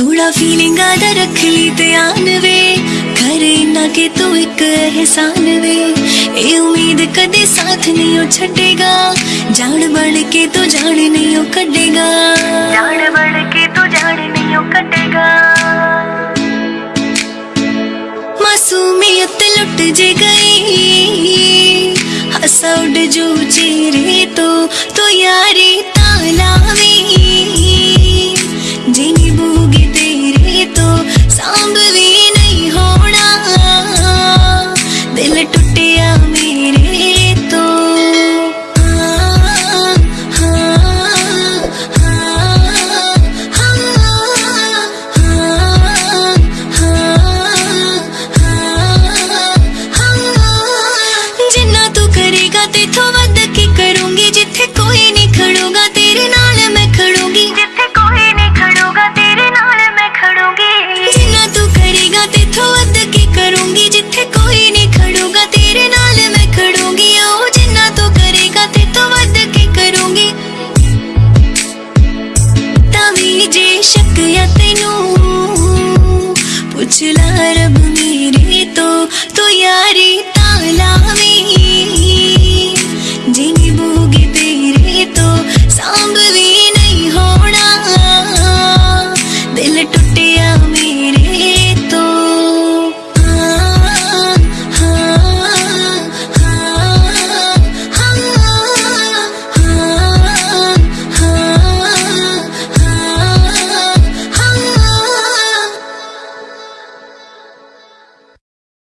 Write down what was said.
थोड़ा फीलिंग आधा रख ली ध्यान वे। करे ना के तू तो एक एहसान वे। ए उम्मीद कदे साथ नहीं ओ छड़ेगा। जान बढ़ के तू तो जान नहीं ओ कटेगा जान बढ़ के तू तो जान नहीं ओ कटेगा मासूमियत लुट जे गई हंसा उड़ जो चेहरे तो तो यारी ताला में। ਆ ਤੈਨੂੰ ਪੁੱਛ ਲੈ ਰੱਬ ਮੇਰੇ ਤੋਂ ਤੂੰ ਯਾਰੀ ਤਾਂ ਲਾਵੀਂ ਜਿੰਨੀ ਬੂਗੀ ਤੇਰੇ ਤੋਂ ਸਾਂਭ ਵੀ ਨਹੀਂ ਹੋਣਾ ਦਿਲ ਟੁੱਟਿਆ ਮੇਰਾ